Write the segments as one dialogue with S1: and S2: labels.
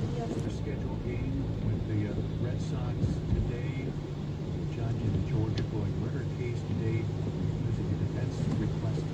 S1: Their scheduled game with the uh, Red Sox today. Judge in the George Floyd murder case today. Visiting defense request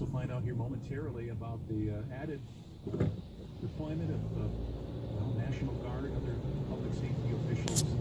S1: also find out here momentarily about the uh, added deployment of the National Guard, and other public safety officials.